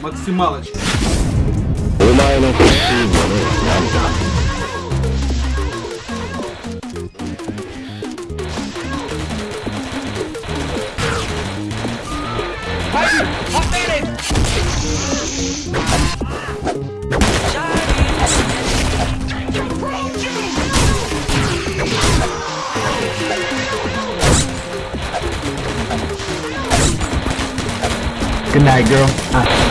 максималочка. Good night, girl. Ah.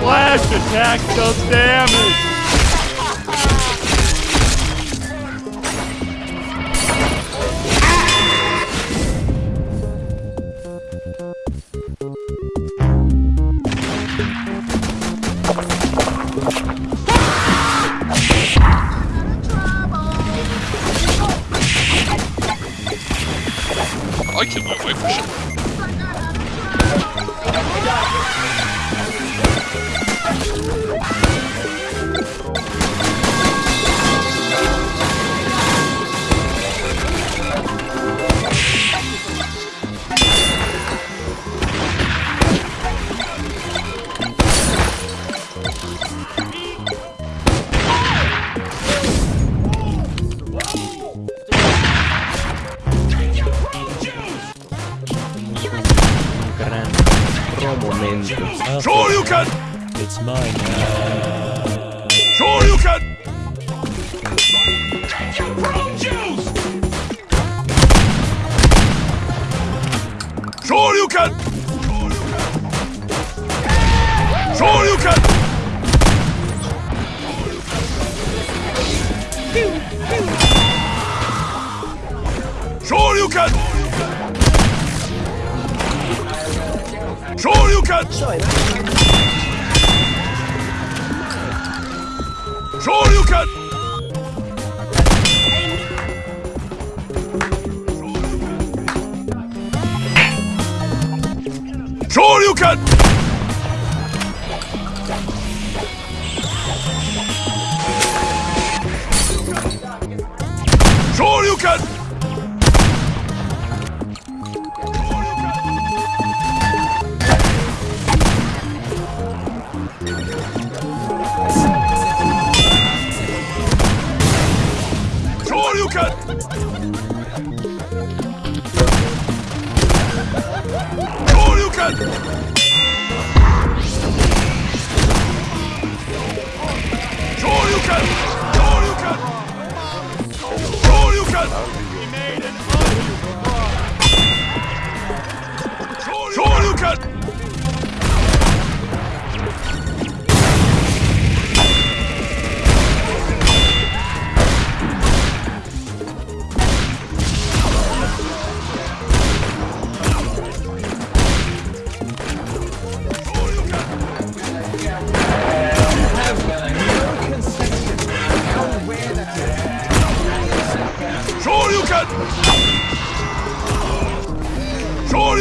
Flash attack does damage! I killed my wife for shit. Pro momento. Sure you can! It's mine now. Sure you can! Sure you can! Sure you can! Sure you can! Sure you can! Sure you can! Sure you can! Shoryuken! Shoryuken! Shoryuken! Shoryuken! Good.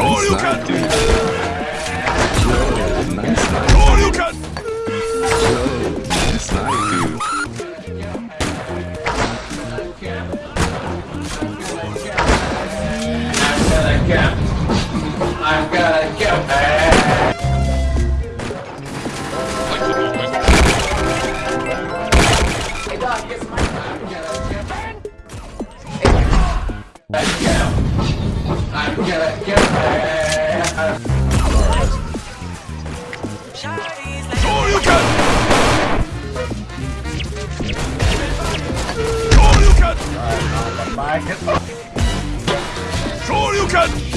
Shoryuken! Shoryuken! Nice night, dude. I'm gonna kill. I'm gonna kill! Shit. Sure you can! Sure you can! Sure you can!